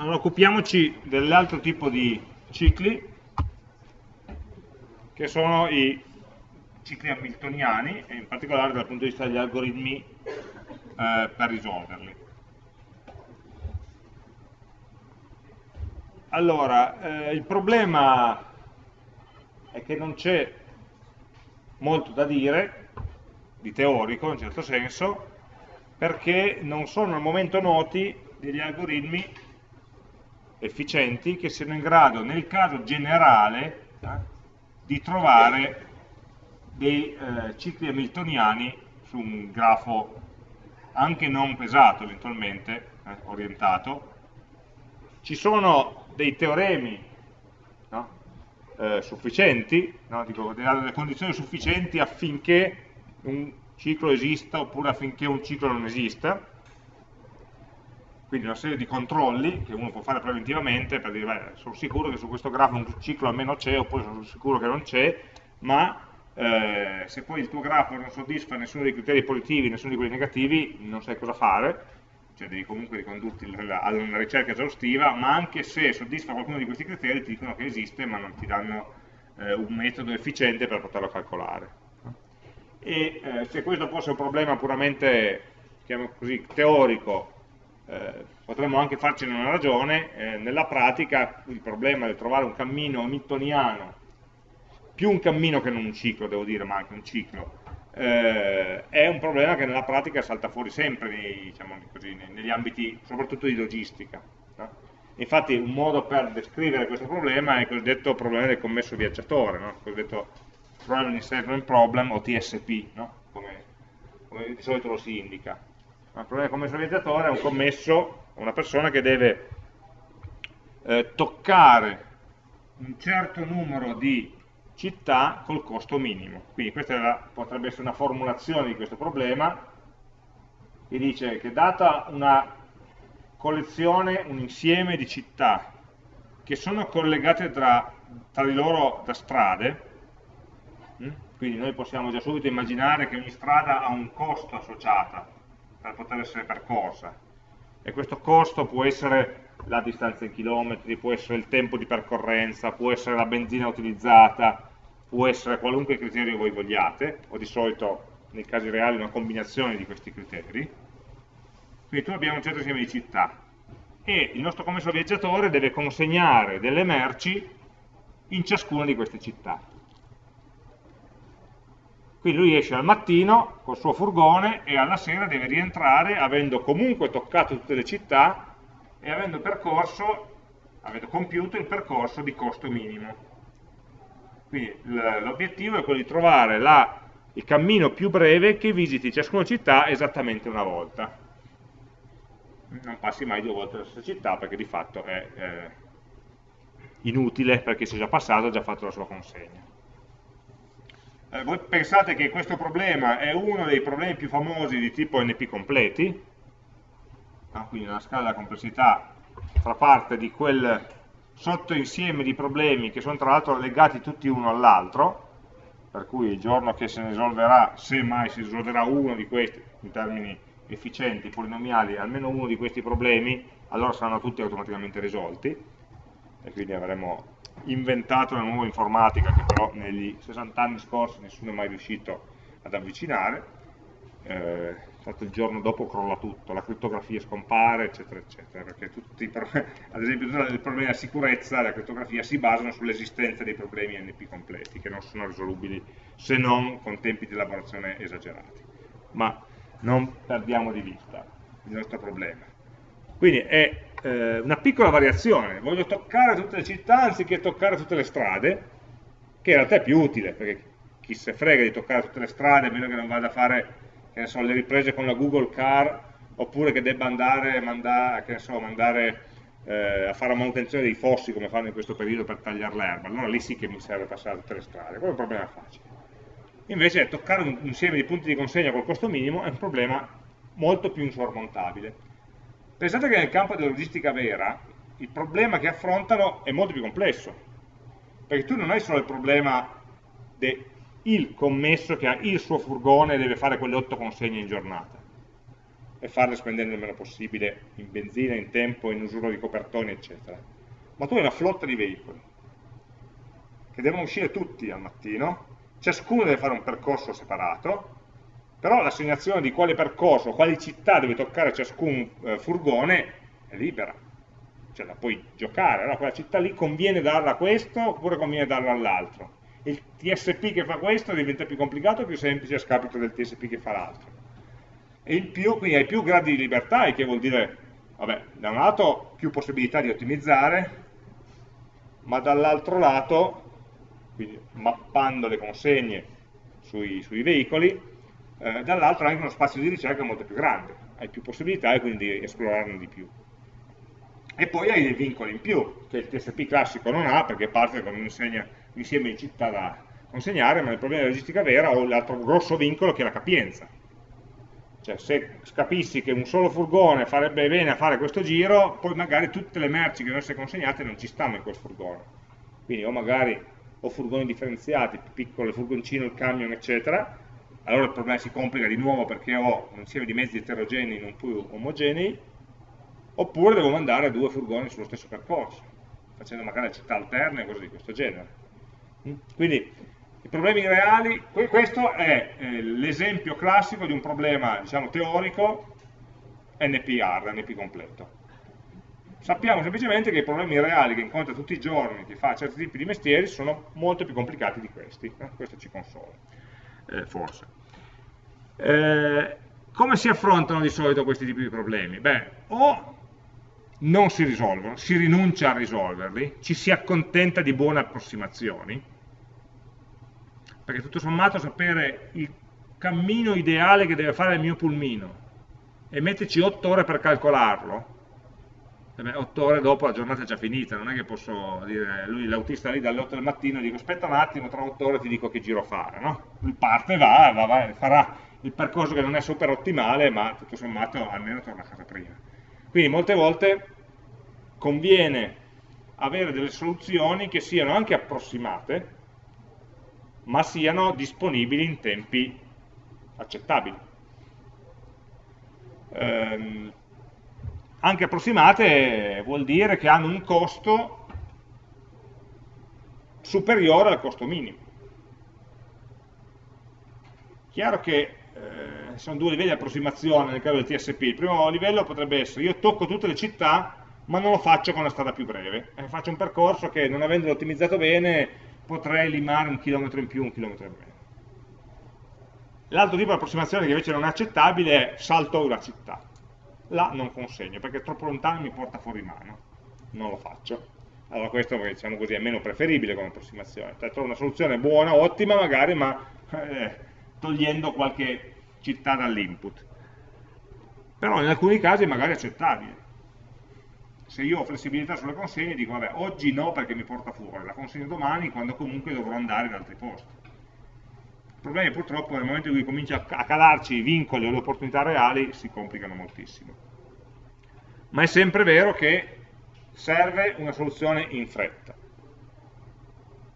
Allora occupiamoci dell'altro tipo di cicli, che sono i cicli hamiltoniani, e in particolare dal punto di vista degli algoritmi eh, per risolverli. Allora, eh, il problema è che non c'è molto da dire, di teorico in un certo senso, perché non sono al momento noti degli algoritmi efficienti che siano in grado, nel caso generale, eh, di trovare dei eh, cicli hamiltoniani su un grafo anche non pesato eventualmente, eh, orientato. Ci sono dei teoremi no? Eh, sufficienti, no? Dico, delle condizioni sufficienti affinché un ciclo esista oppure affinché un ciclo non esista, quindi una serie di controlli che uno può fare preventivamente per dire, beh, sono sicuro che su questo grafo un ciclo almeno c'è, oppure sono sicuro che non c'è, ma eh, se poi il tuo grafo non soddisfa nessuno dei criteri positivi, nessuno di quelli negativi, non sai cosa fare, cioè devi comunque ricondurti a una ricerca esaustiva, ma anche se soddisfa qualcuno di questi criteri ti dicono che esiste, ma non ti danno eh, un metodo efficiente per poterlo calcolare. E eh, se questo fosse un problema puramente, chiamiamo così, teorico, eh, potremmo anche farcene una ragione, eh, nella pratica il problema di trovare un cammino hamiltoniano, più un cammino che non un ciclo, devo dire, ma anche un ciclo, eh, è un problema che nella pratica salta fuori sempre nei, diciamo così, negli ambiti, soprattutto di logistica. No? Infatti un modo per descrivere questo problema è il cosiddetto problema del commesso viaggiatore, no? il cosiddetto Traveling Salesman Problem o TSP, no? come, come di solito lo si indica il problema del commesso viaggiatore è un commesso, una persona che deve eh, toccare un certo numero di città col costo minimo. Quindi questa la, potrebbe essere una formulazione di questo problema che dice che data una collezione, un insieme di città che sono collegate tra, tra di loro da strade, hm? quindi noi possiamo già subito immaginare che ogni strada ha un costo associato, per poter essere percorsa e questo costo può essere la distanza in chilometri, può essere il tempo di percorrenza, può essere la benzina utilizzata, può essere qualunque criterio voi vogliate, o di solito nei casi reali una combinazione di questi criteri. Quindi tu abbiamo un certo insieme di città e il nostro commesso viaggiatore deve consegnare delle merci in ciascuna di queste città. Quindi lui esce al mattino col suo furgone e alla sera deve rientrare avendo comunque toccato tutte le città e avendo percorso, avendo compiuto il percorso di costo minimo. Quindi l'obiettivo è quello di trovare la, il cammino più breve che visiti ciascuna città esattamente una volta. Non passi mai due volte la stessa città perché di fatto è eh, inutile perché si è già passato, ha già fatto la sua consegna eh, voi pensate che questo problema è uno dei problemi più famosi di tipo NP completi, ah, quindi una scala della complessità fa parte di quel sottoinsieme di problemi che sono tra l'altro legati tutti uno all'altro, per cui il giorno che se ne risolverà, se mai si risolverà uno di questi, in termini efficienti, polinomiali, almeno uno di questi problemi, allora saranno tutti automaticamente risolti, e quindi avremo inventato una nuova informatica che però negli 60 anni scorsi nessuno è mai riuscito ad avvicinare, eh, fatto il giorno dopo crolla tutto, la crittografia scompare, eccetera, eccetera, perché tutti, ad esempio tutti i problemi della sicurezza della crittografia si basano sull'esistenza dei problemi NP completi, che non sono risolubili se non con tempi di elaborazione esagerati. Ma non perdiamo di vista il nostro problema. Quindi è eh, una piccola variazione, voglio toccare tutte le città anziché toccare tutte le strade, che in realtà è più utile, perché chi se frega di toccare tutte le strade, a meno che non vada a fare so, le riprese con la Google Car, oppure che debba andare, mandare, so, mandare eh, a fare la manutenzione dei fossi, come fanno in questo periodo per tagliare l'erba, allora lì sì che mi serve passare tutte le strade, quello è un problema facile. Invece toccare un insieme di punti di consegna col costo minimo è un problema molto più insormontabile Pensate che nel campo della logistica vera il problema che affrontano è molto più complesso, perché tu non hai solo il problema del commesso che ha il suo furgone e deve fare quelle otto consegne in giornata, e farle spendere il meno possibile in benzina, in tempo, in usura di copertoni, eccetera. Ma tu hai una flotta di veicoli che devono uscire tutti al mattino, ciascuno deve fare un percorso separato, però l'assegnazione di quale percorso, quali città deve toccare ciascun eh, furgone è libera, cioè la puoi giocare, allora quella città lì conviene darla a questo oppure conviene darla all'altro. Il TSP che fa questo diventa più complicato o più semplice a scapito del TSP che fa l'altro. E in più, quindi hai più gradi di libertà, il che vuol dire, vabbè, da un lato più possibilità di ottimizzare, ma dall'altro lato, quindi mappando le consegne sui, sui veicoli, eh, dall'altro anche uno spazio di ricerca molto più grande, hai più possibilità e quindi esplorarne di più. E poi hai dei vincoli in più, che il TSP classico non ha, perché parte con un insieme di città da consegnare, ma nel problema di logistica vera ho l'altro grosso vincolo che è la capienza. Cioè se capissi che un solo furgone farebbe bene a fare questo giro, poi magari tutte le merci che devono essere consegnate non ci stanno in quel furgone. Quindi o magari ho furgoni differenziati, piccolo, il furgoncino, il camion, eccetera, allora il problema si complica di nuovo perché ho un insieme di mezzi eterogenei non più omogenei, oppure devo mandare due furgoni sullo stesso percorso, facendo magari città alterne e cose di questo genere. Mm? Quindi i problemi reali, questo è eh, l'esempio classico di un problema diciamo, teorico NPR, NP completo. Sappiamo semplicemente che i problemi reali che incontra tutti i giorni, che fa certi tipi di mestieri, sono molto più complicati di questi. Eh? Questo ci consola, eh, forse. Eh, come si affrontano di solito questi tipi di problemi? Beh, o non si risolvono, si rinuncia a risolverli, ci si accontenta di buone approssimazioni, perché tutto sommato sapere il cammino ideale che deve fare il mio pulmino e metterci 8 ore per calcolarlo, 8 ore dopo la giornata è già finita, non è che posso dire, lui l'autista lì dalle 8 del mattino, dico aspetta un attimo, tra 8 ore ti dico che giro fare, no? Lui parte, va, va, va farà il percorso che non è super ottimale, ma tutto sommato almeno torna a casa prima. Quindi molte volte conviene avere delle soluzioni che siano anche approssimate, ma siano disponibili in tempi accettabili. Ehm, anche approssimate vuol dire che hanno un costo superiore al costo minimo. Chiaro che eh, sono due livelli di approssimazione nel caso del TSP. Il primo livello potrebbe essere io tocco tutte le città ma non lo faccio con la strada più breve. Eh, faccio un percorso che non avendolo ottimizzato bene potrei limare un chilometro in più, un chilometro in meno. L'altro tipo di approssimazione che invece non è accettabile è salto una città. Là non consegno perché troppo lontano mi porta fuori mano, non lo faccio. Allora questo diciamo così, è meno preferibile come approssimazione. Cioè, trovo una soluzione buona, ottima magari, ma eh, togliendo qualche città dall'input. Però in alcuni casi magari è accettabile se io ho flessibilità sulle consegne dico vabbè oggi no perché mi porta fuori, la consegno domani quando comunque dovrò andare in altri posti. Il problema è purtroppo nel momento in cui comincia a calarci i vincoli o le opportunità reali si complicano moltissimo. Ma è sempre vero che serve una soluzione in fretta.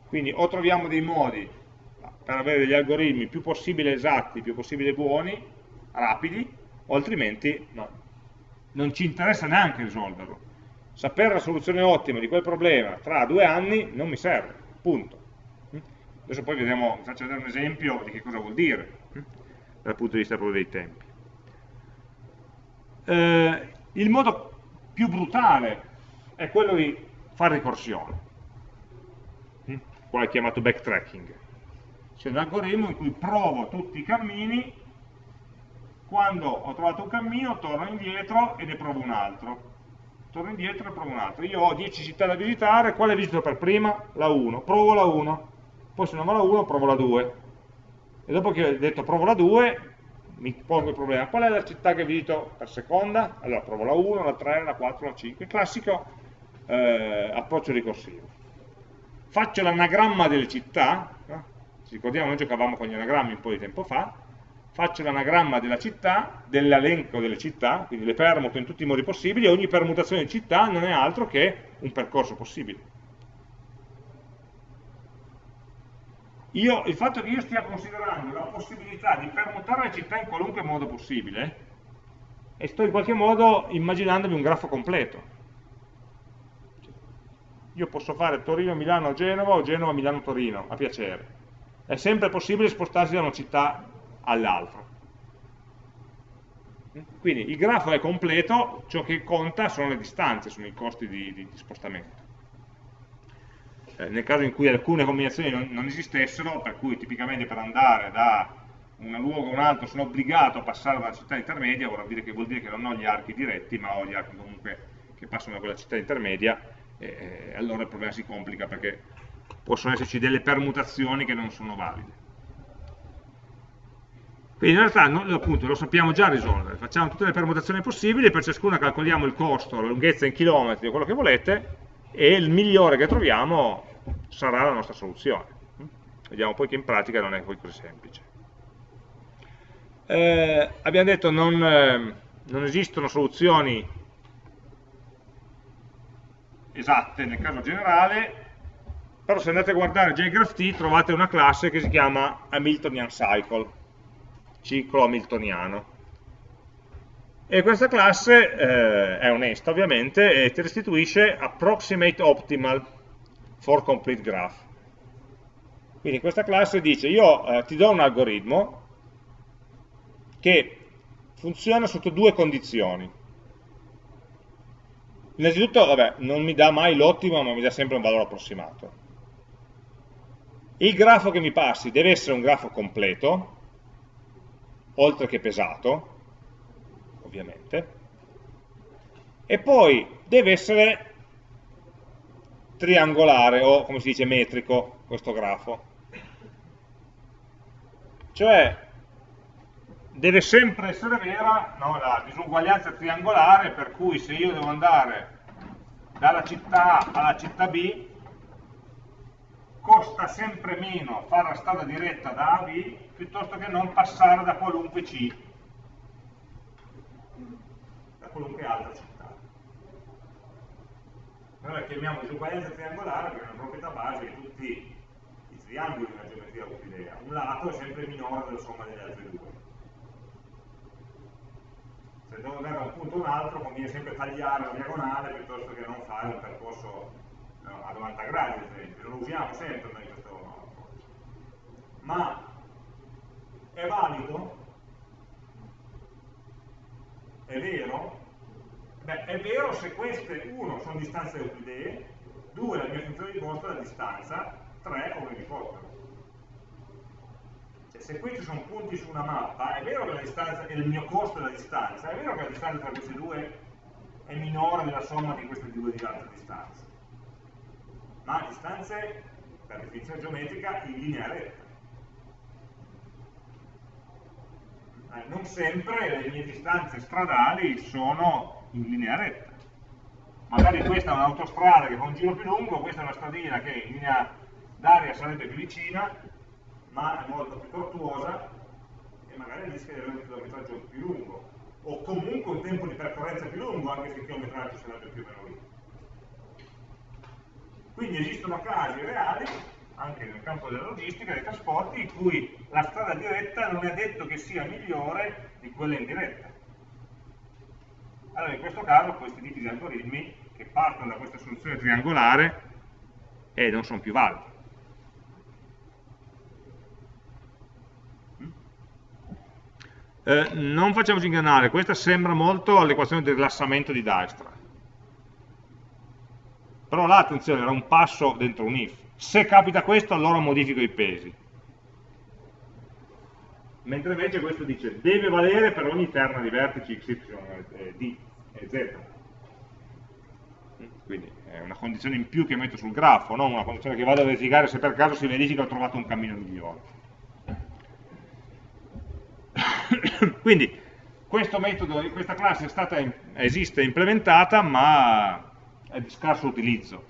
Quindi o troviamo dei modi per avere degli algoritmi più possibile esatti, più possibile buoni, rapidi, o altrimenti no. Non ci interessa neanche risolverlo sapere la soluzione ottima di quel problema tra due anni non mi serve, punto. Adesso poi vediamo, vi faccio vedere un esempio di che cosa vuol dire, dal punto di vista proprio dei tempi. Eh, il modo più brutale è quello di fare ricorsione, qua è chiamato backtracking. C'è un algoritmo in cui provo tutti i cammini, quando ho trovato un cammino torno indietro e ne provo un altro torno indietro e provo un altro. Io ho 10 città da visitare, quale visito per prima? La 1. Provo la 1, poi se non va la 1 provo la 2. E dopo che ho detto provo la 2, mi pongo il problema, qual è la città che visito per seconda? Allora provo la 1, la 3, la 4, la 5, il classico eh, approccio ricorsivo. Faccio l'anagramma delle città, no? ci ricordiamo noi giocavamo con gli anagrammi un po' di tempo fa, faccio l'anagramma della città, dell'elenco delle città, quindi le permuto in tutti i modi possibili, e ogni permutazione di città non è altro che un percorso possibile. Io, il fatto che io stia considerando la possibilità di permutare le città in qualunque modo possibile, e sto in qualche modo immaginandomi un grafo completo. Io posso fare Torino-Milano-Genova o Genova-Milano-Torino, a piacere. È sempre possibile spostarsi da una città all'altra. Quindi il grafo è completo, ciò che conta sono le distanze, sono i costi di, di, di spostamento. Eh, nel caso in cui alcune combinazioni non, non, esistessero, per cui tipicamente per andare da un luogo a un altro sono obbligato a passare da una città intermedia, dire che, vuol dire che non ho gli archi diretti, ma ho gli archi comunque che passano da quella città intermedia, e, e allora il problema si complica perché possono esserci delle permutazioni che non sono valide. Quindi in realtà no, appunto, lo sappiamo già risolvere, facciamo tutte le permutazioni possibili, per ciascuna calcoliamo il costo, la lunghezza in chilometri o quello che volete, e il migliore che troviamo sarà la nostra soluzione. Vediamo poi che in pratica non è poi così semplice. Eh, abbiamo detto che non, eh, non esistono soluzioni esatte nel caso generale, però se andate a guardare JGraphT trovate una classe che si chiama Hamiltonian Cycle, ciclo hamiltoniano. E questa classe eh, è onesta ovviamente e ti restituisce approximate optimal for complete graph. Quindi questa classe dice io eh, ti do un algoritmo che funziona sotto due condizioni. Innanzitutto, vabbè, non mi dà mai l'ottimo, ma mi dà sempre un valore approssimato. Il grafo che mi passi deve essere un grafo completo, oltre che pesato, ovviamente, e poi deve essere triangolare o, come si dice, metrico questo grafo. Cioè, deve sempre essere vera no, la disuguaglianza triangolare per cui se io devo andare dalla città A alla città B costa sempre meno fare la strada diretta da A a B piuttosto che non passare da qualunque C qualunque altra città la chiamiamo disuguaglianza triangolare perché è una proprietà base che tutti i triangoli nella geometria euclidea un lato è sempre minore della somma delle altre due se devo andare da un punto a un altro conviene sempre tagliare la diagonale piuttosto che non fare un percorso no, a 90 gradi ad esempio, lo usiamo sempre noi questo approccio. Ma è valido? È vero? Beh, è vero se queste, uno, sono distanze euclidee, due, la mia funzione di costo è la distanza, tre, come vi fossero se questi sono punti su una mappa, è vero che la distanza il mio costo della distanza, è vero che la distanza tra questi due è minore della somma di queste due di altre distanze. Ma distanze, per definizione geometrica, in linea retta. Eh, non sempre le mie distanze stradali sono in linea retta. Magari questa è un'autostrada che fa un giro più lungo, questa è una stradina che in linea d'aria sarebbe più vicina, ma è molto più tortuosa e magari rischia di avere un chilometraggio più lungo o comunque un tempo di percorrenza più lungo anche se il chilometraggio sarebbe più o meno lungo. Quindi esistono casi reali, anche nel campo della logistica, dei trasporti, in cui la strada diretta non è detto che sia migliore di quella indiretta. Allora in questo caso questi tipi di algoritmi che partono da questa soluzione triangolare eh, non sono più validi. Eh, non facciamoci ingannare, questa sembra molto all'equazione del rilassamento di Dijkstra. Però là, attenzione, era un passo dentro un if. Se capita questo, allora modifico i pesi. Mentre invece questo dice, deve valere per ogni terna di vertici x, y, d e z. Quindi è una condizione in più che metto sul grafo, non una condizione che vado a verificare se per caso si verifica ho trovato un cammino migliore. Quindi questo metodo, questa classe stata, esiste implementata ma è di scarso utilizzo,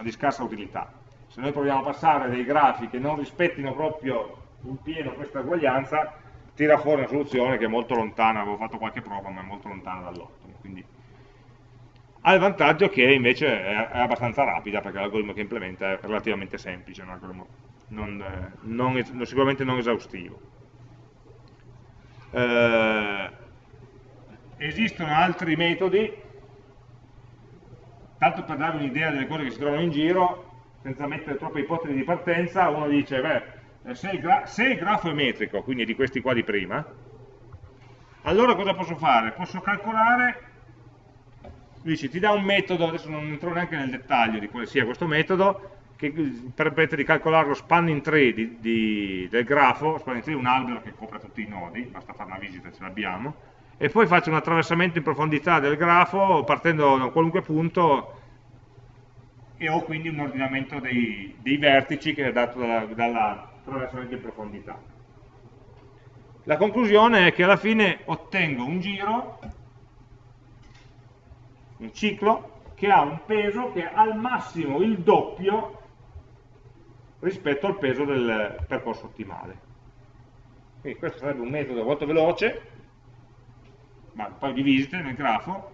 di scarsa utilità. Se noi proviamo a passare dei grafi che non rispettino proprio in pieno questa uguaglianza, tira fuori una soluzione che è molto lontana, avevo fatto qualche prova, ma è molto lontana dall'ottimo. Quindi ha il vantaggio che invece è, è abbastanza rapida, perché l'algoritmo che implementa è relativamente semplice, non, non, non, sicuramente non esaustivo. Eh, esistono altri metodi, tanto per darvi un'idea delle cose che si trovano in giro, senza mettere troppe ipotesi di partenza, uno dice, beh, se il, se il grafo è metrico, quindi di questi qua di prima, allora cosa posso fare? Posso calcolare, dici, ti dà un metodo, adesso non entro neanche nel dettaglio di quale sia questo metodo, che permette di calcolare lo spanning tree di, di, del grafo, spanning tree è un albero che copre tutti i nodi, basta fare una visita ce l'abbiamo, e poi faccio un attraversamento in profondità del grafo partendo da qualunque punto e ho quindi un ordinamento dei, dei vertici che è dato dall'attraversamento in profondità. La conclusione è che alla fine ottengo un giro, un ciclo, che ha un peso che è al massimo il doppio rispetto al peso del percorso ottimale. Quindi questo sarebbe un metodo molto veloce, ma un paio di visite nel grafo,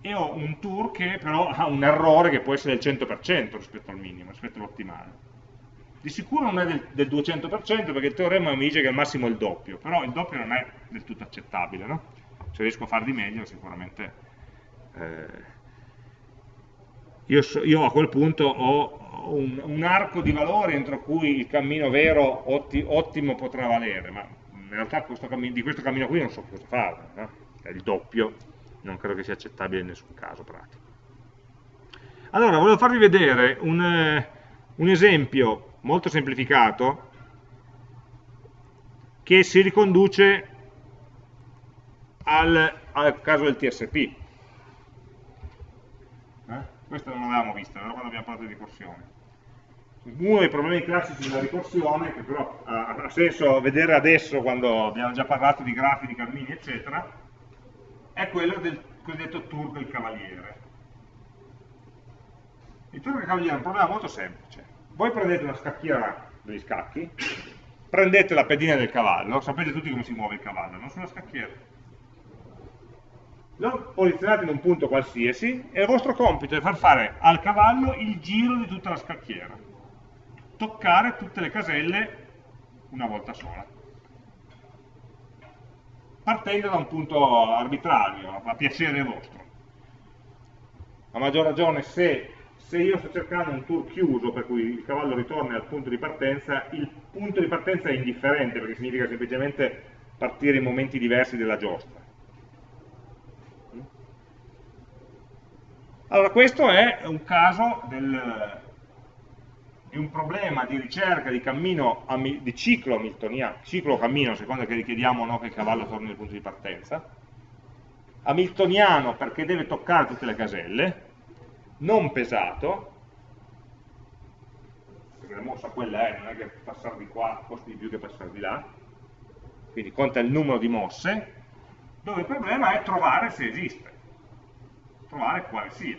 e ho un tour che però ha un errore che può essere del 100% rispetto al minimo, rispetto all'ottimale. Di sicuro non è del, del 200% perché il teorema mi dice che al massimo è il doppio, però il doppio non è del tutto accettabile, no? Se riesco a far di meglio sicuramente... Eh, io, so, io, a quel punto ho un, un, arco di valore entro cui il cammino vero otti, ottimo potrà valere, ma in realtà questo cammino, di questo cammino qui non so cosa fare, no? è il doppio, non credo che sia accettabile in nessun caso pratico. Allora, volevo farvi vedere un, eh, un esempio molto semplificato che si riconduce al, al caso del TSP. Eh? Questo non l'avevamo visto, però quando abbiamo parlato di ricorsione. Uno dei problemi classici della ricorsione, che però ha senso vedere adesso quando abbiamo già parlato di grafi, di cammini, eccetera, è quello del cosiddetto tour del cavaliere. Il tour del cavaliere è un problema molto semplice. Voi prendete una scacchiera degli scacchi, prendete la pedina del cavallo, sapete tutti come si muove il cavallo, non sulla scacchiera. Lo posizionate in un punto qualsiasi e il vostro compito è far fare al cavallo il giro di tutta la scacchiera. Toccare tutte le caselle una volta sola partendo da un punto arbitrario, a piacere vostro. A maggior ragione se, se, io sto cercando un tour chiuso, per cui il cavallo ritorna al punto di partenza, il punto di partenza è indifferente, perché significa semplicemente partire in momenti diversi della giostra. Allora, questo è un caso del, di un problema di ricerca di cammino, di ciclo hamiltoniano, ciclo cammino, a seconda che richiediamo o no che il cavallo torni al punto di partenza, hamiltoniano perché deve toccare tutte le caselle, non pesato, perché la mossa quella è, non è che passare di qua costi di più che passare di là, quindi conta il numero di mosse, dove il problema è trovare se esiste, trovare quale sia.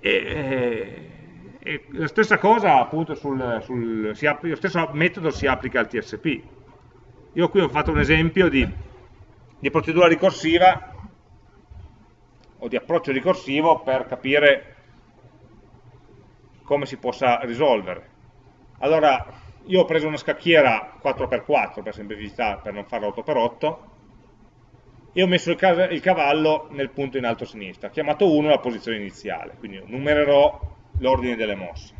E, e la stessa cosa appunto sul, sul applica, lo stesso metodo si applica al TSP. Io qui ho fatto un esempio di, di procedura ricorsiva o di approccio ricorsivo per capire come si possa risolvere. Allora, io ho preso una scacchiera 4x4 per semplicità, per non farla 8x8, e ho messo il, cavallo nel punto in alto a sinistra, chiamato 1 la posizione iniziale, quindi numererò l'ordine delle mosse.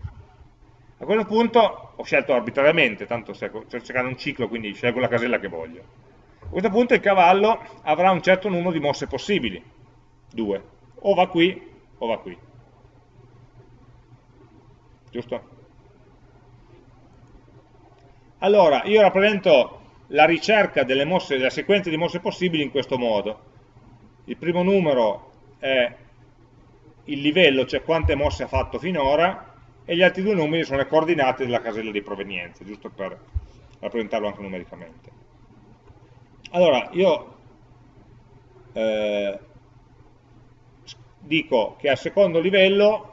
A quel punto ho scelto arbitrariamente, tanto sto cercando un ciclo, quindi scelgo la casella che voglio. Questo punto il cavallo avrà un certo numero di mosse possibili, 2, o va qui o va qui. Giusto? Allora, io rappresento la ricerca delle mosse, della sequenza di mosse possibili in questo modo. Il primo numero è il livello, cioè quante mosse ha fatto finora, e gli altri due numeri sono le coordinate della casella di provenienza, giusto per rappresentarlo anche numericamente. Allora, io eh, dico che al secondo livello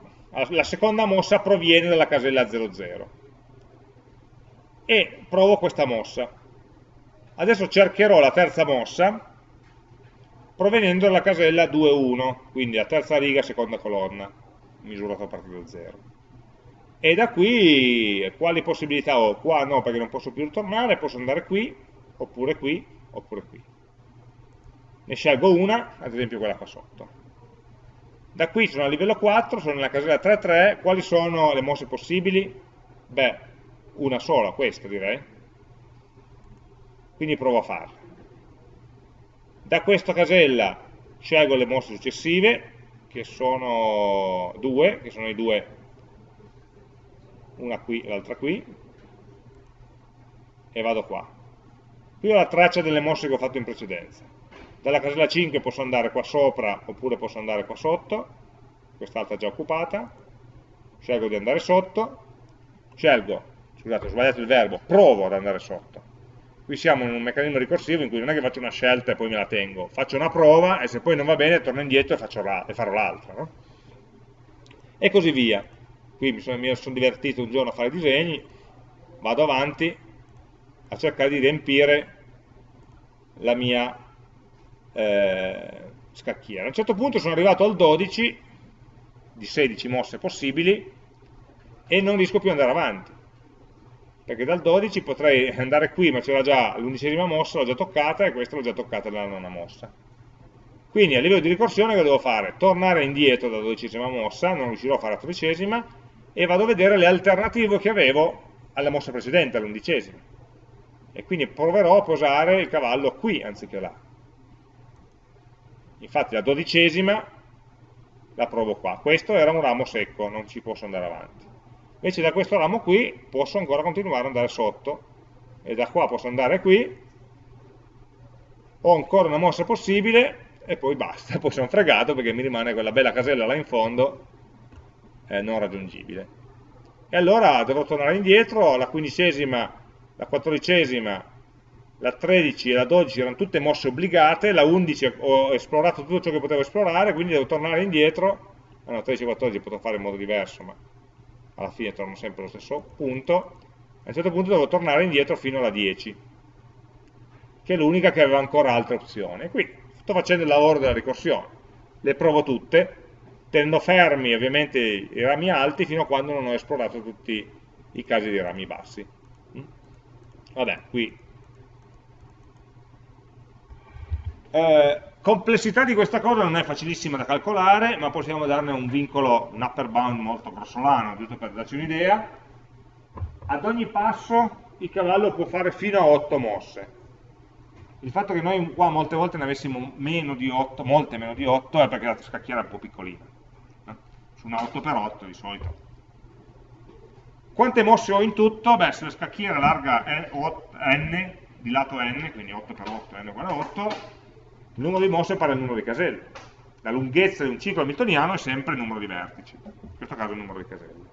la seconda mossa proviene dalla casella 00 e provo questa mossa Adesso cercherò la terza mossa provenendo dalla casella 2.1, quindi la terza riga, seconda colonna, misurata a partire da 0. e da qui quali possibilità ho? Qua no perché non posso più ritornare, posso andare qui, oppure qui, oppure qui. Ne scelgo una, ad esempio quella qua sotto. Da qui sono a livello 4, sono nella casella 3-3, quali sono le mosse possibili? Beh, una sola, questa direi. Quindi provo a farla. Da questa casella scelgo le mosse successive, che sono due, che sono i due, una qui e l'altra qui, e vado qua. Qui ho la traccia delle mosse che ho fatto in precedenza. Dalla casella 5 posso andare qua sopra oppure posso andare qua sotto, quest'altra già occupata, scelgo di andare sotto, scelgo, scusate ho sbagliato il verbo, provo ad andare sotto. Qui siamo in un meccanismo ricorsivo in cui non è che faccio una scelta e poi me la tengo, faccio una prova e se poi non va bene torno indietro e, e farò l'altra. No? E così via. Qui mi sono, mi sono divertito un giorno a fare disegni, vado avanti a cercare di riempire la mia eh, scacchiera. A un certo punto sono arrivato al 12 di 16 mosse possibili e non riesco più ad andare avanti perché dal 12 potrei andare qui ma c'era già l'undicesima mossa, l'ho già toccata e questa l'ho già toccata nella nona mossa quindi a livello di ricorsione che devo fare? tornare indietro dalla dodicesima mossa, non riuscirò a fare la tredicesima e vado a vedere le alternative che avevo alla mossa precedente, all'undicesima e quindi proverò a posare il cavallo qui anziché là. Infatti la dodicesima la provo qua, questo era un ramo secco, non ci posso andare avanti. Invece da questo ramo qui posso ancora continuare ad andare sotto. E da qua posso andare qui. Ho ancora una mossa possibile e poi basta, poi sono fregato perché mi rimane quella bella casella là in fondo eh, non raggiungibile. E allora dovrò tornare indietro, la quindicesima, la quattordicesima la 13 e la 12 erano tutte mosse obbligate, la 11 ho esplorato tutto ciò che potevo esplorare, quindi devo tornare indietro, ah no, 13 e 14 potrò fare in modo diverso, ma alla fine torno sempre allo stesso punto, a un certo punto devo tornare indietro fino alla 10, che è l'unica che aveva ancora altre opzioni. Qui sto facendo il lavoro della ricorsione, le provo tutte, tenendo fermi ovviamente i rami alti fino a quando non ho esplorato tutti i casi di rami bassi. Vabbè, qui Eh, complessità di questa cosa non è facilissima da calcolare, ma possiamo darne un vincolo, un upper bound molto grossolano, giusto per darci un'idea. Ad ogni passo il cavallo può fare fino a 8 mosse. Il fatto che noi qua molte volte ne avessimo meno di 8, molte meno di 8, è perché la scacchiera è un po' piccolina. Su una 8x8 di solito. Quante mosse ho in tutto? Beh, se la scacchiera larga è n, di lato n, quindi 8x8, n uguale 8, il numero di mosse è pari al numero di caselle. La lunghezza di un ciclo hamiltoniano è sempre il numero di vertici, in questo caso il numero di caselle.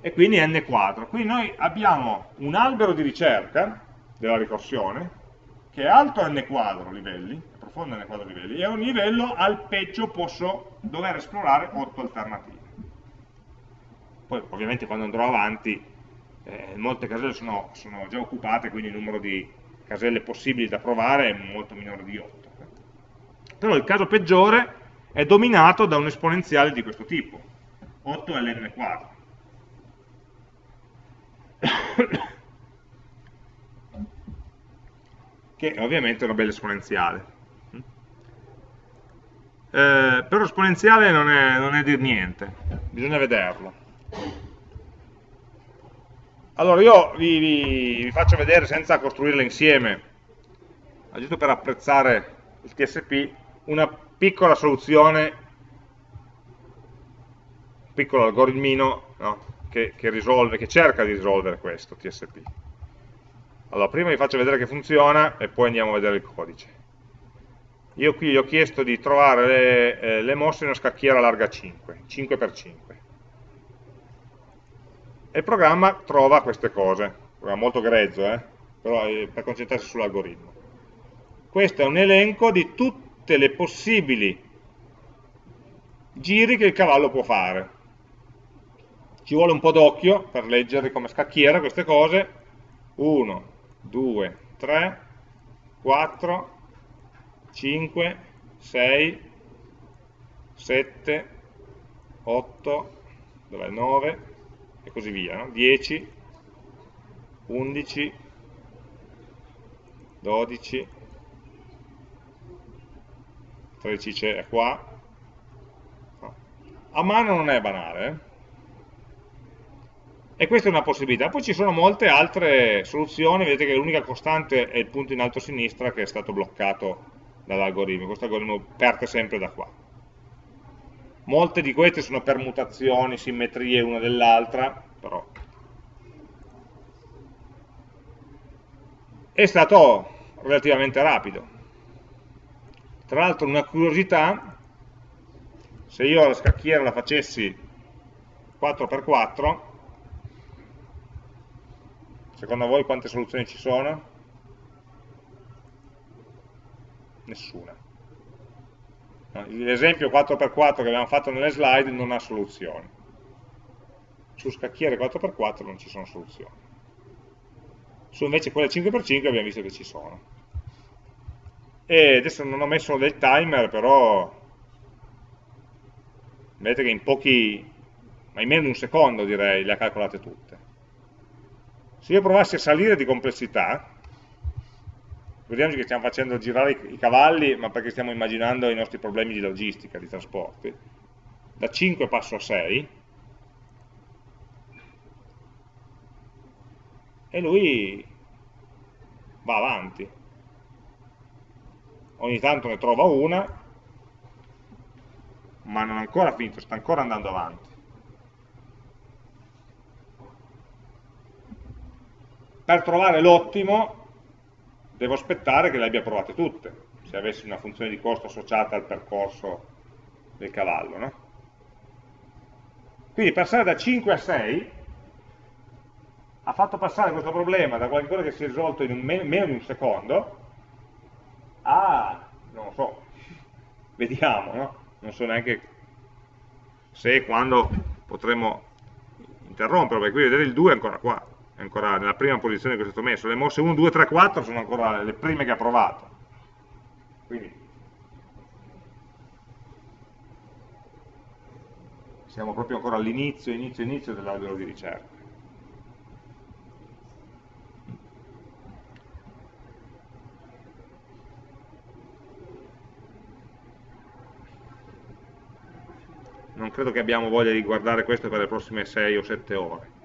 E quindi n quadro. Quindi noi abbiamo un albero di ricerca della ricorsione che è alto n quadro livelli, è profondo n quadro livelli, e a ogni livello al peggio posso dover esplorare 8 alternative. Poi ovviamente quando andrò avanti eh, molte caselle sono, sono già occupate, quindi il numero di caselle possibili da provare è molto minore di 8. Però il caso peggiore è dominato da un esponenziale di questo tipo, 8 è l'n quadro. che ovviamente è una bella esponenziale. Eh, però esponenziale non è, non è dir niente, bisogna vederlo. Allora io vi, vi, vi faccio vedere senza costruirle insieme, giusto per apprezzare il TSP, una piccola soluzione, un piccolo algoritmino no? che, che, risolve, che cerca di risolvere questo TSP. Allora, prima vi faccio vedere che funziona e poi andiamo a vedere il codice. Io qui gli ho chiesto di trovare le, eh, le mosse in una scacchiera larga 5, 5x5 e il programma trova queste cose, un programma molto grezzo, eh? però per concentrarsi sull'algoritmo. Questo è un elenco di tutte le possibili giri che il cavallo può fare. Ci vuole un po' d'occhio per leggere come scacchiera queste cose. 1, 2, 3, 4, 5, 6, 7, 8, 9, e così via, no? 10, 11, 12, 13 è qua, a mano non è banale, eh? E questa è una possibilità. Poi ci sono molte altre soluzioni, vedete che l'unica costante è il punto in alto a sinistra che è stato bloccato dall'algoritmo. Questo algoritmo parte sempre da qua. Molte di queste sono permutazioni, simmetrie una dell'altra, però è stato relativamente rapido. Tra l'altro una curiosità, se io la scacchiera la facessi 4x4, Secondo voi quante soluzioni ci sono? Nessuna. L'esempio 4x4 che abbiamo fatto nelle slide non ha soluzioni. Su scacchiere 4x4 non ci sono soluzioni. Su invece quelle 5x5 abbiamo visto che ci sono. E adesso non ho messo del timer, però vedete che in pochi, ma in meno di un secondo direi, le ha calcolate tutte. Se io provassi a salire di complessità, vediamo che stiamo facendo girare i cavalli, ma perché stiamo immaginando i nostri problemi di logistica, di trasporti, da 5 passo a 6, e lui va avanti. Ogni tanto ne trova una, ma non è ancora finito, sta ancora andando avanti. per trovare l'ottimo devo aspettare che le abbia provate tutte, se avessi una funzione di costo associata al percorso del cavallo. No? Quindi passare da 5 a 6 ha fatto passare questo problema da qualcosa che si è risolto in me meno di un secondo a, non lo so, vediamo, no? non so neanche se e quando potremo interrompere, perché qui vedete il 2 è ancora qua ancora nella prima posizione che è stato messo, le mosse 1, 2, 3, 4 sono ancora le prime che ha provato. Quindi siamo proprio ancora all'inizio, inizio, inizio dell'albero di ricerca. Non credo che abbiamo voglia di guardare questo per le prossime 6 o 7 ore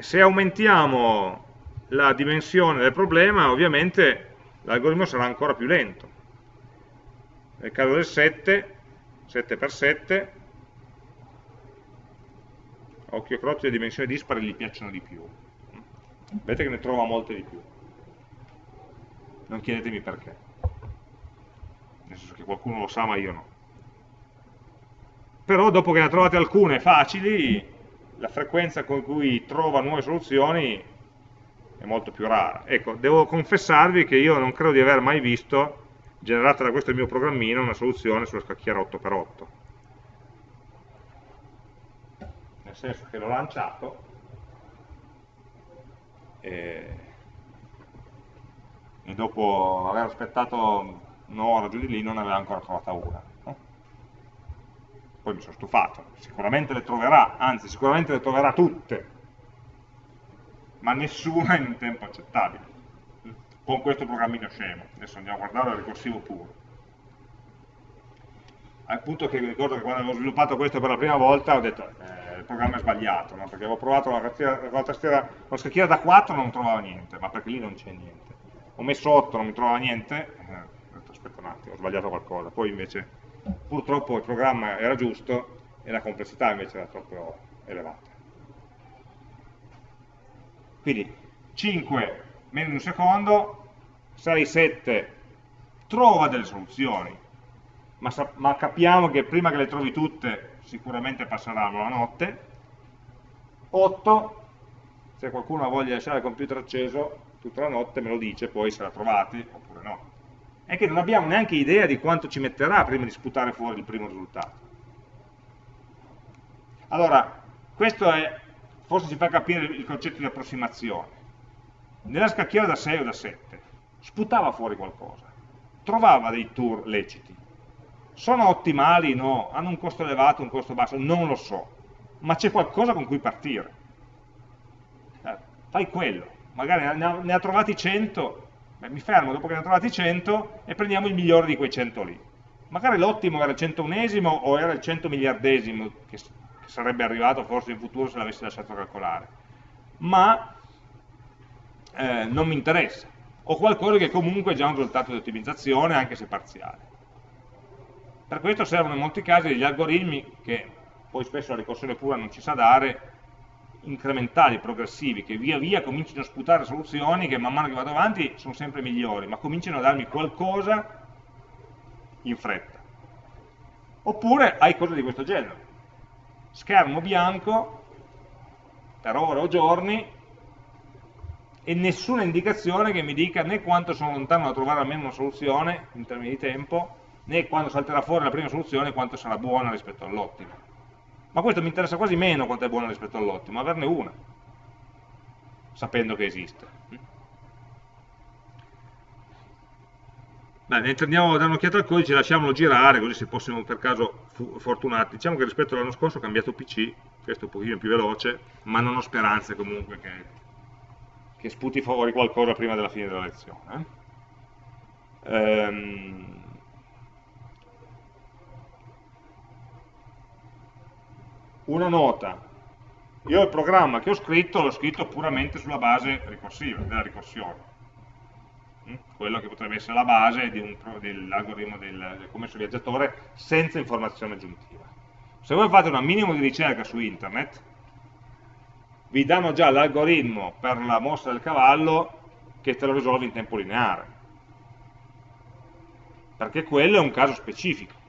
se aumentiamo la dimensione del problema, ovviamente l'algoritmo sarà ancora più lento. Nel caso del 7, 7 per 7, occhio croce le dimensioni dispari gli piacciono di più. Vedete che ne trova molte di più. Non chiedetemi perché. Nel senso che qualcuno lo sa, ma io no. Però dopo che ne trovate alcune facili, la frequenza con cui trova nuove soluzioni è molto più rara. Ecco, devo confessarvi che io non credo di aver mai visto, generata da questo mio programmino, una soluzione sulla scacchiera 8x8. Nel senso che l'ho lanciato e, e dopo aver aspettato un'ora giù di lì non ne aveva ancora trovata una poi mi sono stufato, sicuramente le troverà, anzi sicuramente le troverà tutte, ma nessuna in un tempo accettabile, con questo programmino scemo. Adesso andiamo a guardare il ricorsivo puro. Al punto che ricordo che quando avevo sviluppato questo per la prima volta ho detto eh, il programma è sbagliato, no? perché avevo provato la, tastiera, la, tastiera, la scacchiera da 4 non trovava niente, ma perché lì non c'è niente. Ho messo 8, non mi trovava niente, eh, aspetta un attimo, ho sbagliato qualcosa, poi invece purtroppo il programma era giusto e la complessità invece era troppo elevata. Quindi 5 meno di un secondo, 6, 7 trova delle soluzioni, ma, ma capiamo che prima che le trovi tutte sicuramente passeranno la notte, 8 se qualcuno ha voglia di lasciare il computer acceso tutta la notte me lo dice poi se la trovate oppure no è che non abbiamo neanche idea di quanto ci metterà prima di sputare fuori il primo risultato. Allora, questo è, forse ci fa capire il concetto di approssimazione. Nella scacchiera da 6 o da 7 sputava fuori qualcosa, trovava dei tour leciti. Sono ottimali? No. Hanno un costo elevato, un costo basso? Non lo so. ma c'è qualcosa con cui partire. Eh, fai quello, magari ne ha, ne ha trovati 100, beh, mi fermo dopo che ne ha trovati 100 e prendiamo il migliore di quei 100 lì. Magari l'ottimo era il 101esimo o era il 100 miliardesimo, che, che sarebbe arrivato forse in futuro se l'avessi lasciato calcolare. Ma eh, non mi interessa. Ho qualcosa che comunque è già un risultato di ottimizzazione, anche se parziale. Per questo servono in molti casi degli algoritmi che poi spesso la ricorsione pura non ci sa dare, incrementali, progressivi, che via via cominciano a sputare soluzioni che man mano che vado avanti sono sempre migliori, ma cominciano a darmi qualcosa in fretta. Oppure hai cose di questo genere. Schermo bianco per ore o giorni e nessuna indicazione che mi dica né quanto sono lontano da trovare almeno una soluzione in termini di tempo, né quando salterà fuori la prima soluzione quanto sarà buona rispetto all'ottima. Ma questo mi interessa quasi meno quanto è buona rispetto all'ottima, averne una, sapendo che esiste. Bene, andiamo a dare un'occhiata al codice, lasciamolo girare, così se fossimo per caso fortunati. Diciamo che rispetto all'anno scorso ho cambiato PC, questo è un pochino più veloce, ma non ho speranze comunque che, che sputi fuori qualcosa prima della fine della lezione. Eh? Ehm, una nota. Io il programma che ho scritto l'ho scritto puramente sulla base ricorsiva, della ricorsione. Mm? Quello che potrebbe essere la base dell'algoritmo del, del commesso viaggiatore senza informazione aggiuntiva. Se voi fate un minimo di ricerca su internet, vi danno già l'algoritmo per la mossa del cavallo che te lo risolve in tempo lineare. Perché quello è un caso specifico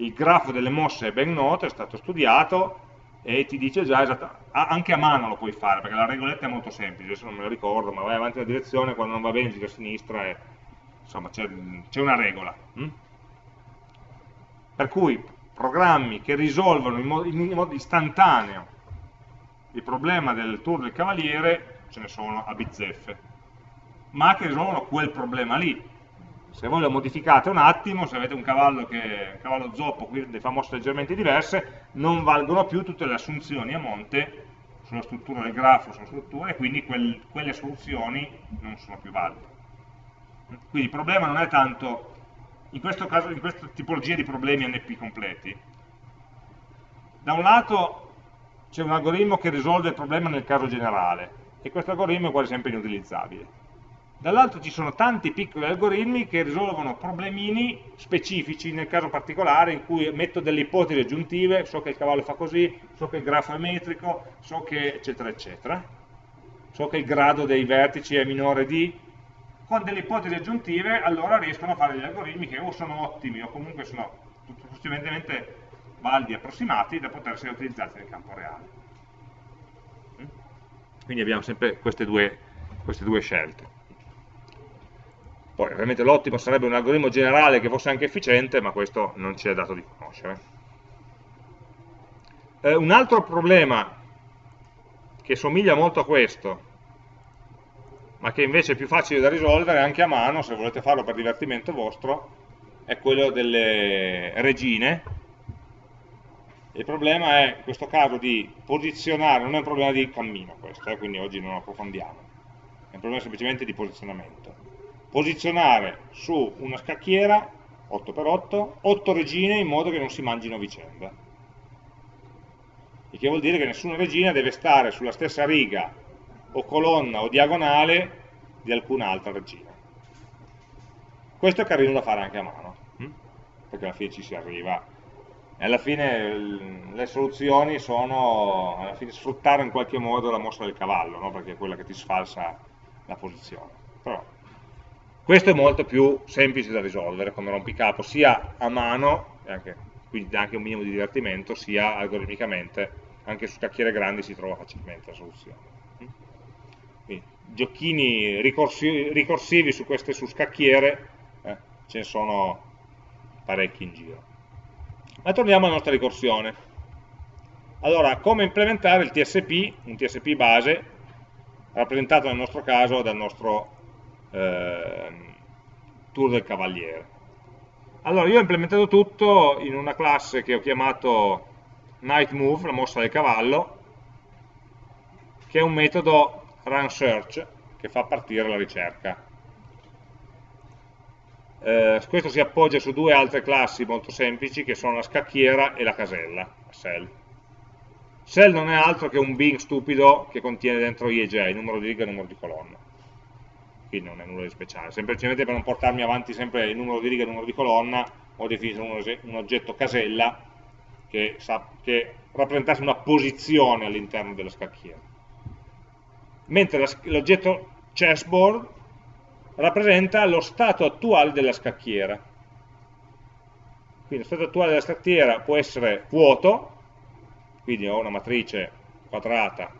il grafo delle mosse è ben noto, è stato studiato e ti dice già esattamente, anche a mano lo puoi fare, perché la regoletta è molto semplice, adesso non me lo ricordo, ma vai avanti nella direzione, quando non va bene gira a sinistra, e, insomma c'è una regola. Hm? Per cui programmi che risolvono in modo, in modo istantaneo il problema del tour del cavaliere, ce ne sono a bizzeffe, ma che risolvono quel problema lì, se voi lo modificate un attimo, se avete un cavallo, che, un cavallo zoppo, quindi fa mosse leggermente diverse, non valgono più tutte le assunzioni a monte sulla struttura del grafo, sulla struttura, e quindi quel, quelle soluzioni non sono più valide. Quindi il problema non è tanto, in questo caso, in questa tipologia di problemi NP completi, da un lato c'è un algoritmo che risolve il problema nel caso generale, e questo algoritmo è quasi sempre inutilizzabile dall'altro ci sono tanti piccoli algoritmi che risolvono problemini specifici nel caso particolare in cui metto delle ipotesi aggiuntive, so che il cavallo fa così, so che il grafo è metrico, so che eccetera eccetera, so che il grado dei vertici è minore di, con delle ipotesi aggiuntive allora riescono a fare degli algoritmi che o sono ottimi o comunque sono sufficientemente validi, approssimati da poter essere utilizzati nel campo reale. Mm? Quindi abbiamo sempre queste due, queste due scelte. Poi ovviamente l'ottimo sarebbe un algoritmo generale che fosse anche efficiente, ma questo non ci è dato di conoscere. Eh, un altro problema che somiglia molto a questo, ma che invece è più facile da risolvere anche a mano, se volete farlo per divertimento vostro, è quello delle regine. Il problema è in questo caso di posizionare, non è un problema di cammino questo, eh, quindi oggi non approfondiamo, è un problema semplicemente di posizionamento posizionare su una scacchiera 8x8 8 regine in modo che non si mangino a vicenda il che vuol dire che nessuna regina deve stare sulla stessa riga o colonna o diagonale di alcun'altra regina questo è carino da fare anche a mano hm? perché alla fine ci si arriva e alla fine le soluzioni sono fine, sfruttare in qualche modo la mossa del cavallo no? perché è quella che ti sfalsa la posizione però questo è molto più semplice da risolvere come rompicapo, sia a mano, anche, quindi anche un minimo di divertimento, sia algoritmicamente, anche su scacchiere grandi si trova facilmente la soluzione. Quindi, giochini ricorsivi, ricorsivi su queste su scacchiere, eh, ce ne sono parecchi in giro. Ma torniamo alla nostra ricorsione. Allora, come implementare il TSP, un TSP base, rappresentato nel nostro caso dal nostro eh, tour del cavaliere. Allora, io ho implementato tutto in una classe che ho chiamato night move, la mossa del cavallo, che è un metodo run search che fa partire la ricerca. Eh, questo si appoggia su due altre classi molto semplici che sono la scacchiera e la casella, la cell. Cell non è altro che un Bing stupido che contiene dentro IEJ, numero di riga e numero di colonna. Quindi non è nulla di speciale, semplicemente per non portarmi avanti sempre il numero di riga e il numero di colonna ho definito un, oggetto casella che, che rappresentasse una posizione all'interno della scacchiera mentre l'oggetto chessboard rappresenta lo stato attuale della scacchiera. Quindi lo stato attuale della scacchiera può essere vuoto, quindi ho una matrice quadrata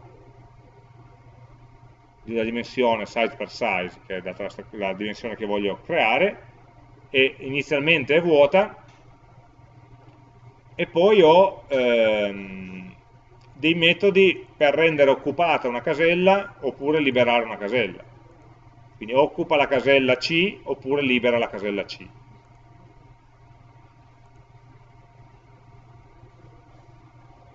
della dimensione size per size, che è data la, dimensione che voglio creare, e inizialmente è vuota, e poi ho ehm, dei metodi per rendere occupata una casella oppure liberare una casella. Quindi occupa la casella C oppure libera la casella C.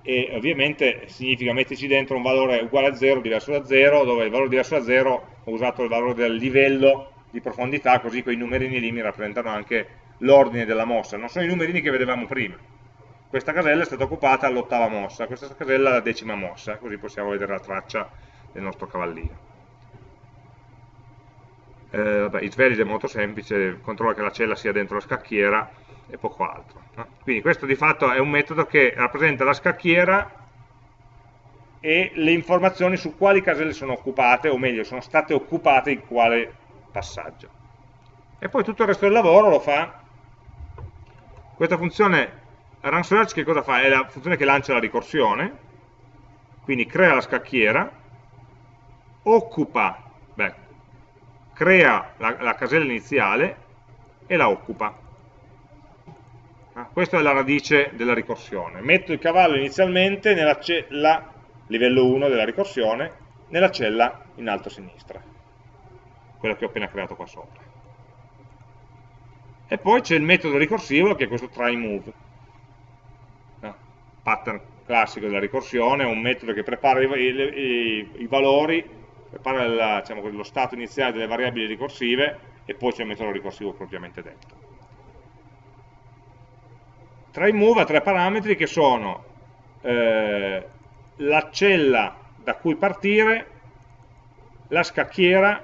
E ovviamente significa metterci dentro un valore uguale a 0, diverso da 0, dove il valore diverso da 0 ho usato il valore del livello di profondità, così quei numerini lì mi rappresentano anche l'ordine della mossa. Non sono i numerini che vedevamo prima questa casella è stata occupata all'ottava mossa, questa casella alla decima mossa, così possiamo vedere la traccia del nostro cavallino. Eh, vabbè, it's valid è molto semplice, controlla che la cella sia dentro la scacchiera e poco altro. No? Quindi questo di fatto è un metodo che rappresenta la scacchiera e le informazioni su quali caselle sono occupate, o meglio, sono state occupate in quale passaggio. E poi tutto il resto del lavoro lo fa questa funzione run search che cosa fa? È la funzione che lancia la ricorsione, quindi crea la scacchiera, occupa, beh, crea la, la casella iniziale e la occupa. Ah, questa è la radice della ricorsione. Metto il cavallo inizialmente nella cella, livello 1 della ricorsione, nella cella in alto a sinistra, quella che ho appena creato qua sopra. E poi c'è il metodo ricorsivo che è questo try move pattern classico della ricorsione, è un metodo che prepara i, i, i valori, prepara la, diciamo, lo stato iniziale delle variabili ricorsive e poi c'è il metodo ricorsivo propriamente detto. Tra i move ha tre parametri che sono eh, la cella da cui partire, la scacchiera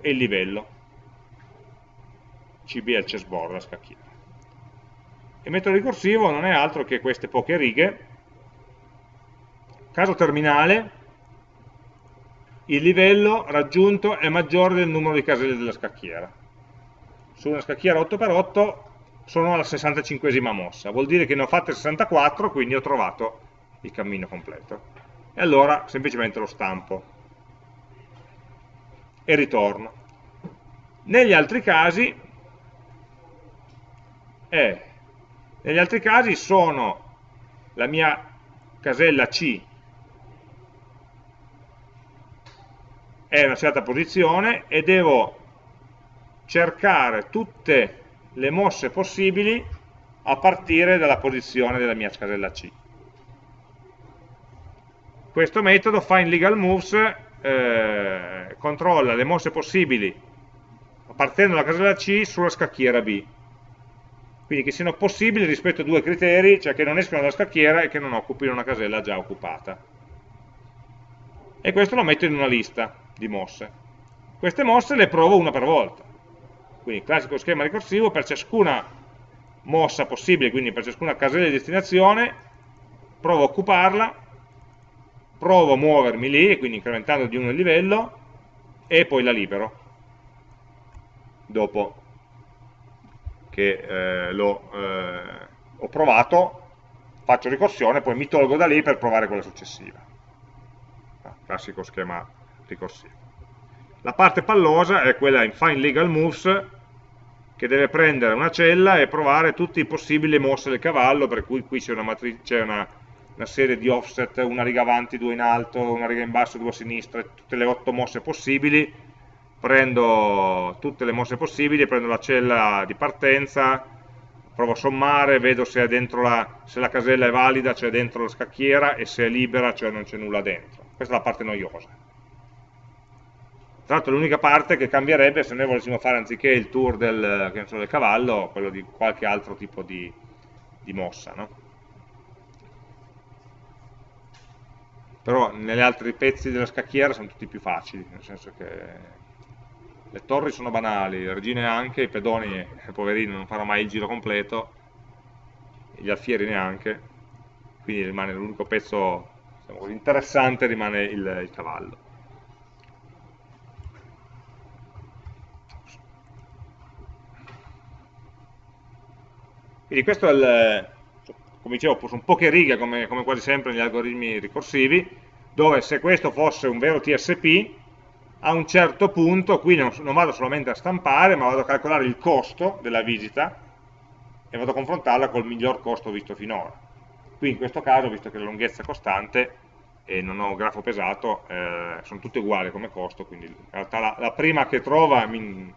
e il livello. CB è il chessboard, la scacchiera. Il metodo ricorsivo non è altro che queste poche righe. Caso terminale, il livello raggiunto è maggiore del numero di caselle della scacchiera. Su una scacchiera 8x8 sono alla 65esima mossa, vuol dire che ne ho fatte 64, quindi ho trovato il cammino completo. E allora semplicemente lo stampo e ritorno. Negli altri casi è negli altri casi sono la mia casella C è una certa posizione e devo cercare tutte le mosse possibili a partire dalla posizione della mia casella C. Questo metodo find legal moves eh, controlla le mosse possibili partendo dalla casella C sulla scacchiera B quindi che siano possibili rispetto a due criteri, cioè che non escono dalla scacchiera e che non occupino una casella già occupata. E questo lo metto in una lista di mosse. Queste mosse le provo una per volta. Quindi classico schema ricorsivo, per ciascuna mossa possibile, quindi per ciascuna casella di destinazione, provo a occuparla, provo a muovermi lì, quindi incrementando di uno il livello, e poi la libero. Dopo che eh, lo, eh, provato, faccio ricorsione, poi mi tolgo da lì per provare quella successiva. Ah, classico schema ricorsivo. La parte pallosa è quella in Find Legal Moves, che deve prendere una cella e provare tutte le possibili mosse del cavallo, per cui qui c'è una, una, una, serie di offset, una riga avanti, due in alto, una riga in basso, due a sinistra, tutte le otto mosse possibili, prendo tutte le mosse possibili, prendo la cella di partenza, provo a sommare, vedo se, la, se la, casella è valida, cioè dentro la scacchiera, e se è libera, cioè non c'è nulla dentro. Questa è la parte noiosa. Tra l'altro l'unica parte che cambierebbe se noi volessimo fare anziché il tour del, so, del cavallo, quello di qualche altro tipo di, di mossa. No? Però negli altri pezzi della scacchiera sono tutti più facili, nel senso che le torri sono banali, le regine anche, i pedoni, eh, poverini, non fanno mai il giro completo, gli alfieri neanche, quindi rimane l'unico pezzo diciamo, interessante rimane il, il cavallo. Quindi questo è il, come dicevo, sono poche righe come, come quasi sempre negli algoritmi ricorsivi, dove se questo fosse un vero TSP, a un certo punto qui non, non, vado solamente a stampare, ma vado a calcolare il costo della visita e vado a confrontarla col miglior costo visto finora. Qui in questo caso, visto che la lunghezza è costante e non ho un grafo pesato, eh, sono tutte uguali come costo, quindi in realtà la, la prima che trova mi,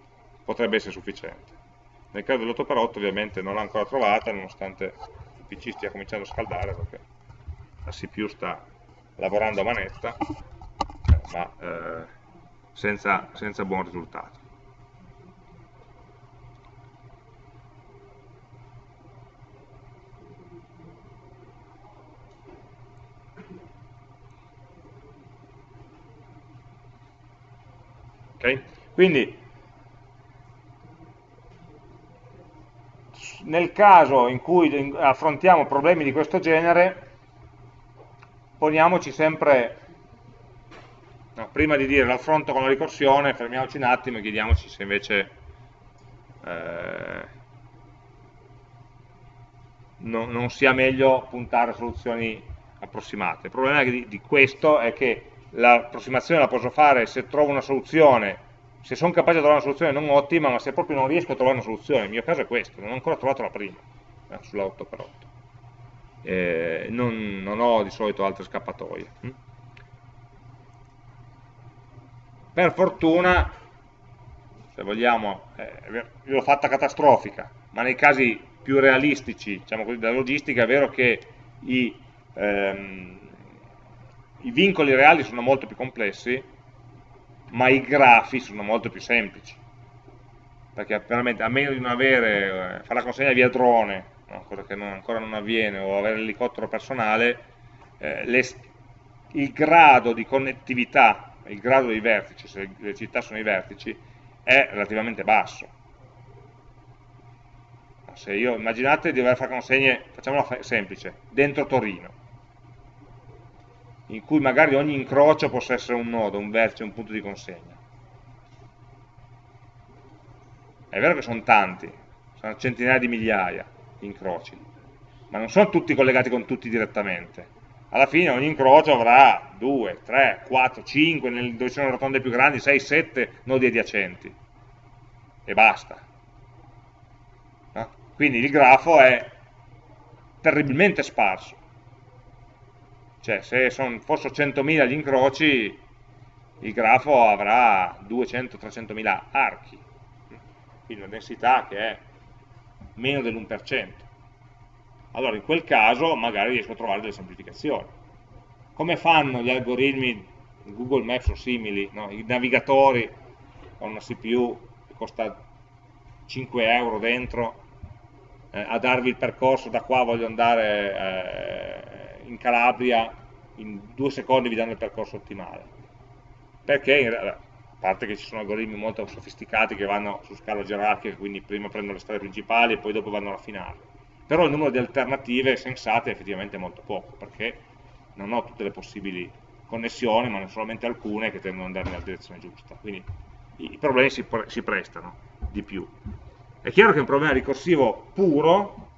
potrebbe essere sufficiente. Nel caso dell'8x8 ovviamente non l'ho ancora trovata, nonostante il PC stia cominciando a scaldare perché la CPU sta lavorando a manetta, ma eh, senza, senza buon risultato. Okay? Quindi nel caso in cui affrontiamo problemi di questo genere poniamoci sempre No, prima di dire l'affronto con la ricorsione, fermiamoci un attimo e chiediamoci se invece eh, no, non sia meglio puntare a soluzioni approssimate. Il problema di, di questo è che l'approssimazione la posso fare se trovo una soluzione, se sono capace di trovare una soluzione non ottima, ma se proprio non riesco a trovare una soluzione, il mio caso è questo, non ho ancora trovato la prima, eh, sulla 8x8. Eh, non, non, ho di solito altre scappatoie. Hm? Per fortuna, se vogliamo, eh, l'ho fatta catastrofica, ma nei casi più realistici, diciamo così, della logistica, è vero che i, ehm, i vincoli reali sono molto più complessi, ma i grafi sono molto più semplici. Perché veramente, a meno di non avere, eh, fare la consegna via drone, no, cosa che non, ancora non avviene, o avere l'elicottero personale, eh, le, il grado di connettività il grado dei vertici, se le città sono i vertici, è relativamente basso. Se io, immaginate di dover fare consegne, facciamola semplice, dentro Torino, in cui magari ogni incrocio possa essere un nodo, un vertice, un punto di consegna. È vero che sono tanti, sono centinaia di migliaia di incroci, ma non sono tutti collegati con tutti direttamente alla fine ogni incrocio avrà 2, 3, 4, 5, nel, dove ci sono rotonde più grandi, 6, 7 nodi adiacenti e basta. No? Quindi il grafo è terribilmente sparso. Cioè se son, fossero 100.000 gli incroci, il grafo avrà 200-300.000 archi, quindi una densità che è meno dell'1% allora in quel caso magari riesco a trovare delle semplificazioni. Come fanno gli algoritmi Google Maps o simili, no? i navigatori con una CPU che costa 5 euro dentro, eh, a darvi il percorso da qua voglio andare eh, in Calabria, in due secondi vi danno il percorso ottimale. Perché, in, a parte che ci sono algoritmi molto sofisticati che vanno su scala gerarchica, quindi prima prendono le strade principali e poi dopo vanno a raffinare però il numero di alternative sensate è effettivamente molto poco, perché non ho tutte le possibili connessioni, ma ne ho solamente alcune che tendono ad andare nella direzione giusta. Quindi i problemi si, pre si prestano di più. È chiaro che un problema ricorsivo puro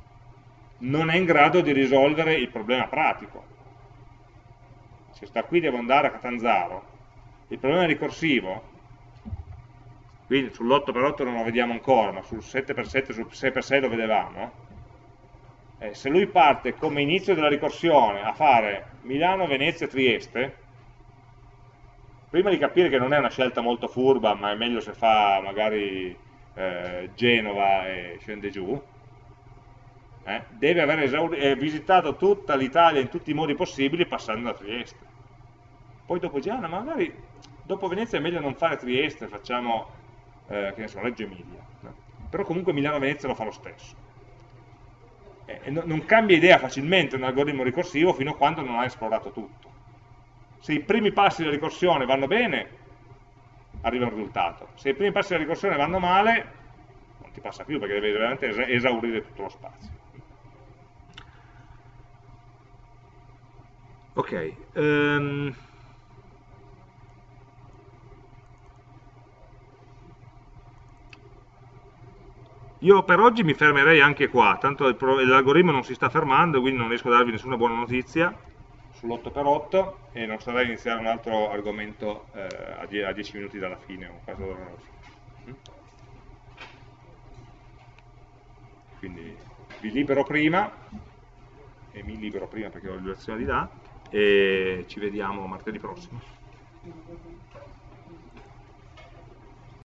non è in grado di risolvere il problema pratico. Se sta qui devo andare a Catanzaro, il problema ricorsivo, qui sull'8x8 non lo vediamo ancora, ma sul 7x7, sul 6x6 lo vedevamo, eh, se lui parte come inizio della ricorsione a fare Milano, Venezia, Trieste, prima di capire che non è una scelta molto furba, ma è meglio se fa magari eh, Genova e scende giù, eh, deve aver eh, visitato tutta l'Italia in tutti i modi possibili passando da Trieste. Poi dopo dice, ma magari dopo Venezia è meglio non fare Trieste, facciamo, eh, che ne so, Reggio Emilia. No? Però comunque Milano-Venezia lo fa lo stesso. E non cambia idea facilmente un algoritmo ricorsivo fino a quando non ha esplorato tutto. Se i primi passi della ricorsione vanno bene, arriva un risultato. Se i primi passi della ricorsione vanno male, non ti passa più perché devi veramente esaurire tutto lo spazio. Ok. Um, Io per oggi mi fermerei anche qua, tanto l'algoritmo non si sta fermando, quindi non riesco a darvi nessuna buona notizia sull'8x8 e non sarà iniziare un altro argomento eh, a 10 minuti dalla fine o quasi dalla fine. Mm? Quindi vi libero prima, e mi libero prima perché ho la lezione di là, e ci vediamo martedì prossimo.